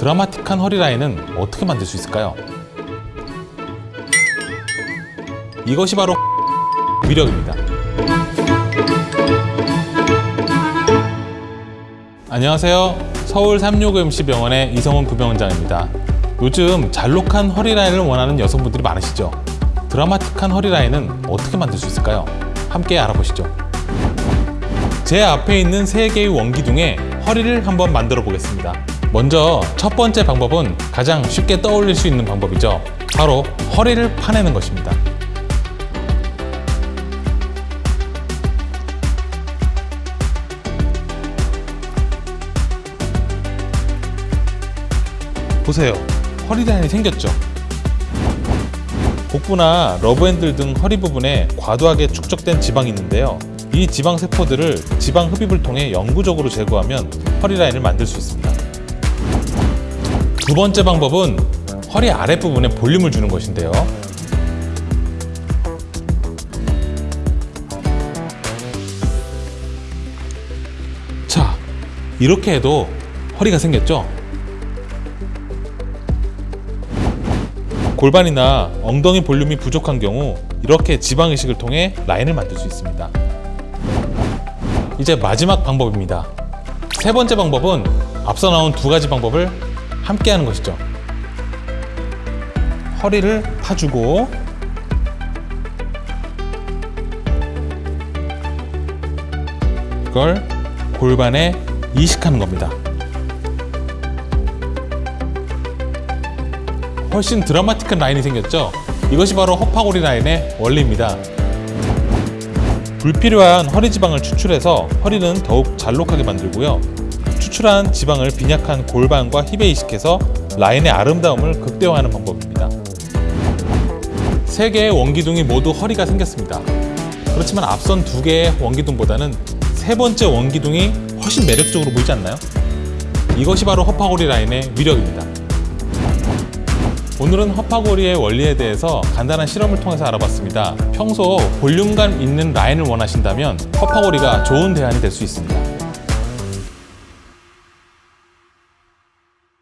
드라마틱한 허리 라인은 어떻게 만들 수 있을까요? 이것이 바로 위력입니다. 안녕하세요. 서울 365MC병원의 이성훈 부병원장입니다. 요즘 잘록한 허리 라인을 원하는 여성분들이 많으시죠? 드라마틱한 허리 라인은 어떻게 만들 수 있을까요? 함께 알아보시죠. 제 앞에 있는 세 개의 원기둥에 허리를 한번 만들어 보겠습니다. 먼저 첫 번째 방법은 가장 쉽게 떠올릴 수 있는 방법이죠. 바로 허리를 파내는 것입니다. 보세요. 허리 라인이 생겼죠? 복부나 러브핸들 등 허리 부분에 과도하게 축적된 지방이 있는데요. 이 지방 세포들을 지방 흡입을 통해 영구적으로 제거하면 허리 라인을 만들 수 있습니다. 두 번째 방법은 허리 아랫부분에 볼륨을 주는 것인데요. 자, 이렇게 해도 허리가 생겼죠? 골반이나 엉덩이 볼륨이 부족한 경우 이렇게 지방 이식을 통해 라인을 만들 수 있습니다. 이제 마지막 방법입니다. 세 번째 방법은 앞서 나온 두 가지 방법을 함께 하는 것이죠. 허리를 파주고 그걸 골반에 이식하는 겁니다. 훨씬 드라마틱한 라인이 생겼죠? 이것이 바로 허파고리 라인의 원리입니다. 불필요한 허리 지방을 추출해서 허리는 더욱 잘록하게 만들고요. 추출한 지방을 빈약한 골반과 힙에 이식해서 라인의 아름다움을 극대화하는 방법입니다. 세 개의 원기둥이 모두 허리가 생겼습니다. 그렇지만 앞선 두 개의 원기둥보다는 세 번째 원기둥이 훨씬 매력적으로 보이지 않나요? 이것이 바로 허파고리 라인의 위력입니다. 오늘은 허파고리의 원리에 대해서 간단한 실험을 통해서 알아봤습니다. 평소 볼륨감 있는 라인을 원하신다면 허파고리가 좋은 대안이 될 수 있습니다.